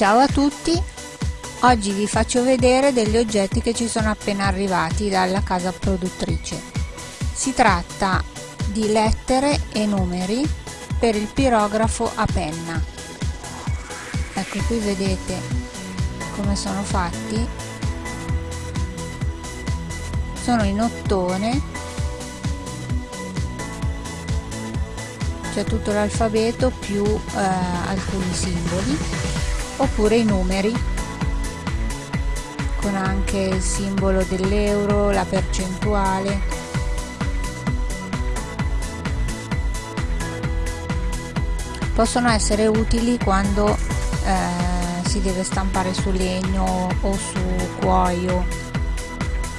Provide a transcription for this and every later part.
Ciao a tutti, oggi vi faccio vedere degli oggetti che ci sono appena arrivati dalla casa produttrice. Si tratta di lettere e numeri per il pirografo a penna. Ecco qui vedete come sono fatti. Sono in ottone c'è tutto l'alfabeto più eh, alcuni simboli oppure i numeri con anche il simbolo dell'euro, la percentuale. Possono essere utili quando eh, si deve stampare su legno o su cuoio.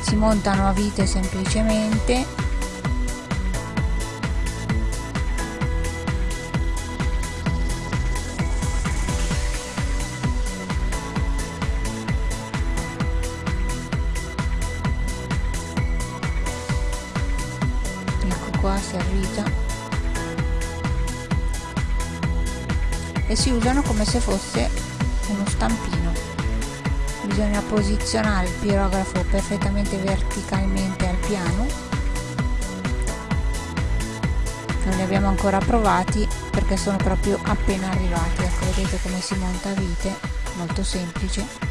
Si montano a vite semplicemente qua servita e si usano come se fosse uno stampino. Bisogna posizionare il pirografo perfettamente verticalmente al piano. Non li abbiamo ancora provati perché sono proprio appena arrivati. Ecco vedete come si monta a vite. Molto semplice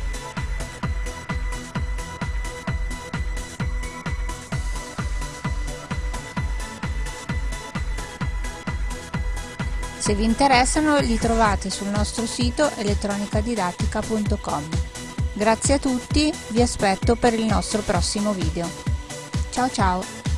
Se vi interessano li trovate sul nostro sito elettronicadidattica.com. Grazie a tutti, vi aspetto per il nostro prossimo video. Ciao ciao!